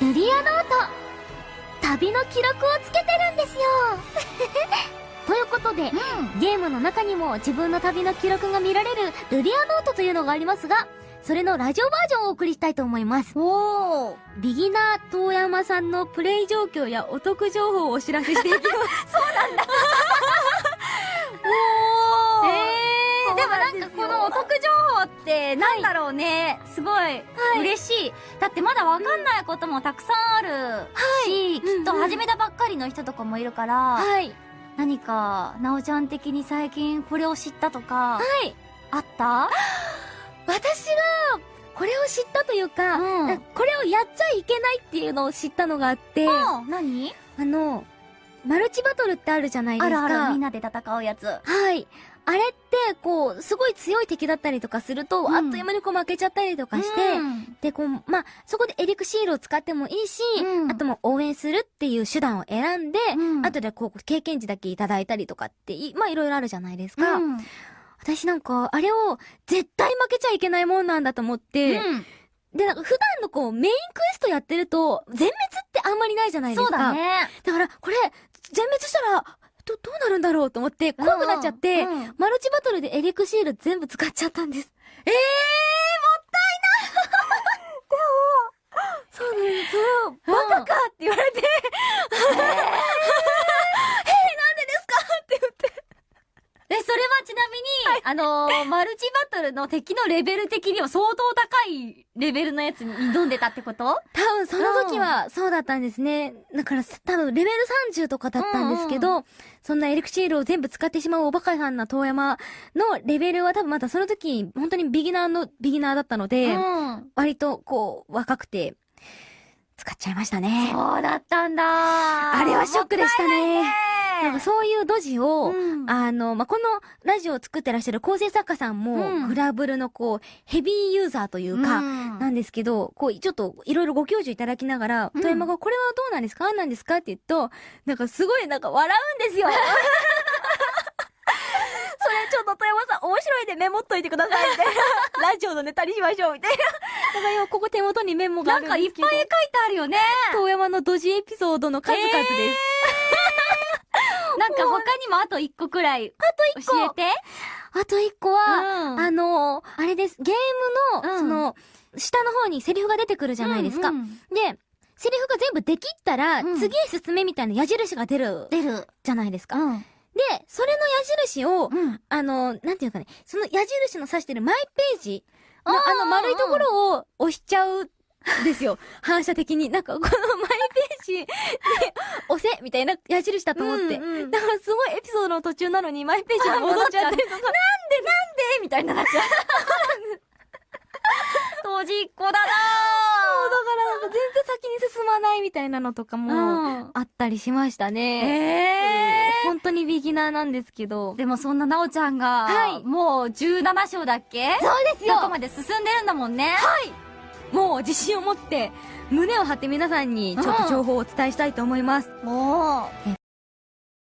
ルリアノート旅の記録をつけてるんですよ ということで、ゲームの中にも自分の旅の記録が見られるルリアノートというのがありますが、それのラジオバージョンをお送りしたいと思います。おー。ビギナー遠山さんのプレイ状況やお得情報をお知らせしていきます。おー。えーでもなんかこのお得情報ってなんだろうね、すごい嬉しい。だってまだわかんないこともたくさんあるし、きっと始めたばっかりの人とかもいるから、はい。何か、なおちゃん的に最近これを知ったとか、はい。あった？私が、これを知ったというか、うんこれをやっちゃいけないっていうのを知ったのがあって、あうん。何の、マルチバトルってあるじゃないですか。あるある、みんなで戦うやつ。はい。あれって、こう、すごい強い敵だったりとかすると、うんあっという間にこう負けちゃったりとかして、うんで、こう、まあ、そこでエリクシールを使ってもいいし、うんあともう応援するっていう手段を選んで、うん後でこう、経験値だけいただいたりとかってい、まあ、いろいろあるじゃないですか。うん私なんか、あれを絶対負けちゃいけないもんなんだと思って、うんで、なんか普段のこう、メインクエストやってると、全滅ってあんまりないじゃないですか。そうだ。ね。だから、これ、全滅したら、なるんだろうと思って、怖くなっちゃって、マルチバトルでエリクシール全部使っちゃったんです。ええそうなんです。それを、バカかって言われて、ー、え、それはちなみに、あのー、マルチバトルの敵のレベル的には相当高いレベルのやつに挑んでたってこと？多分その時はそうだったんですね。だから多分レベル30とかだったんですけど、そんなエリクシールを全部使ってしまうおバカさんな遠山のレベルは多分まだその時、本当にビギナーのビギナーだったので、うん。割とこう、若くて、使っちゃいましたね。そうだったんだあれはショックでしたね。なんかうそういうドジを、んあの、まあ、このラジオを作ってらっしゃる構成作家さんも、うんグラブルのこう、ヘビーユーザーというか、んなんですけど、こう、ちょっといろいろご教授いただきながら、うん富山がこれはどうなんですかなんですか？って言うと、なんかすごいなんか笑うんですよ。それちょっと富山さん面白いでメモっといてくださいみたいな。ラジオのネタにしましょうみたいな。なんか今ここ手元にメモがあなんるんですけど。かいっぱい書いてあるよね。遠山のドジエピソードの数々です。なんか他にもあと一個くらいあと一個教えて。あと一個は、うんあのあれです。ゲームの、うんその、下の方にセリフが出てくるじゃないですか。うんうんで、セリフが全部できったら、うん次へ進めみたいな矢印が出る出る。じゃないですか。うん。で、それの矢印を、うん。あの、なんていうかね、その矢印の指してるマイページのあの丸いところを押しちゃうんですよ。反射的に。なんかこのマイページみたいな矢印だと思って。うんうんだからすごいエピソードの途中なのにマイページに戻っちゃったりとか。なんでみたいになっちゃう。当時っ子だなだから全然先に進まないみたいなのとかもうんあったりしましたね。ええ本当にビギナーなんですけど。でもそんななおちゃんが、はいもう17章だっけ？そうですどこまで進んでるんだもんね。もう自信を持って胸を張って皆さんにちょっと情報をお伝えしたいと思います。もえ